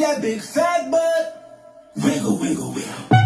that big fat butt. Wiggle, wiggle, wiggle.